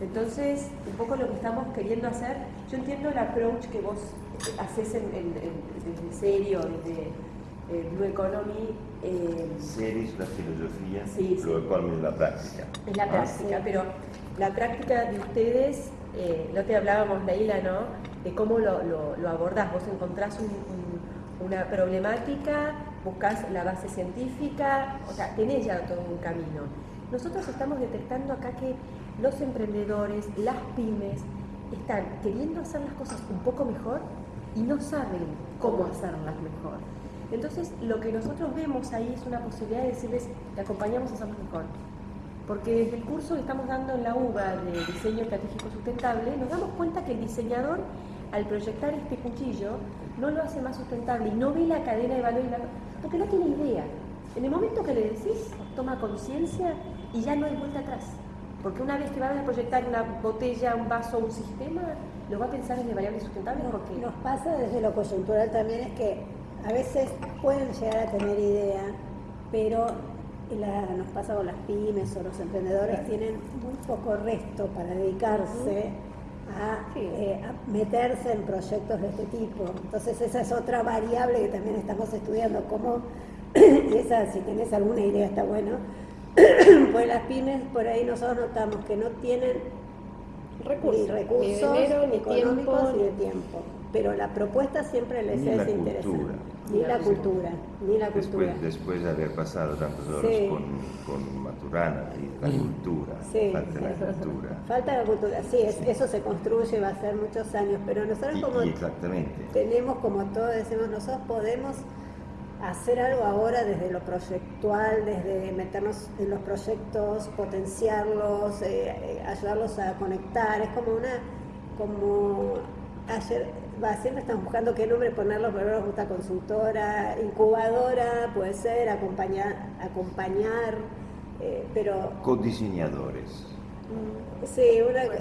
Entonces, un poco lo que estamos queriendo hacer, yo entiendo el approach que vos haces en, desde serio, desde eh, Blue Economy. Eh, serio es la filosofía, sí, Blue Economy es la práctica. Es la práctica, pero la práctica de ustedes, eh, no te hablábamos, Leila, ¿no? De cómo lo, lo, abordás. Vos encontrás una problemática, buscas la base científica, o sea, tenés ya todo un camino. Nosotros estamos detectando acá que los emprendedores, las pymes, están queriendo hacer las cosas un poco mejor y no saben cómo hacerlas mejor. Entonces, lo que nosotros vemos ahí es una posibilidad de decirles, te acompañamos a hacerlo mejor. Porque desde el curso que estamos dando en la UBA de Diseño Estratégico Sustentable, nos damos cuenta que el diseñador, al proyectar este cuchillo, no lo hace más sustentable y no ve la cadena de valor porque no tiene idea. En el momento que le decís, toma conciencia y ya no hay vuelta atrás. Porque una vez que va a proyectar una botella, un vaso, un sistema, lo va a pensar en variables sustentables porque... Nos pasa desde lo coyuntural también es que a veces pueden llegar a tener idea, pero nos pasa con las pymes o los emprendedores, tienen muy poco resto para dedicarse eh, a, meterse en proyectos de este tipo. Entonces esa es otra variable que también estamos estudiando, cómo esa, si tenés alguna idea está bueno, pues las pymes por ahí nosotros notamos que no tienen recursos, ni, recursos, ni económicos ni de tiempo. Pero la propuesta siempre les es interesante. Ni la cultura, ni la cultura. Después de haber pasado tantas horas con, con, Maturana y la cultura, falta la cultura. Falta la cultura, sí, eso se construye, va a ser muchos años, pero nosotros como exactamente. tenemos, como todos decimos, nosotros podemos hacer algo ahora desde lo proyectual, desde meternos en los proyectos, potenciarlos, eh, eh, ayudarlos a conectar, es como una, como ayer, va, siempre estamos buscando qué nombre ponerlos, pero nos gusta consultora, incubadora, puede ser, acompañar, acompañar eh, pero... Codiseñadores. Mm, sí, una,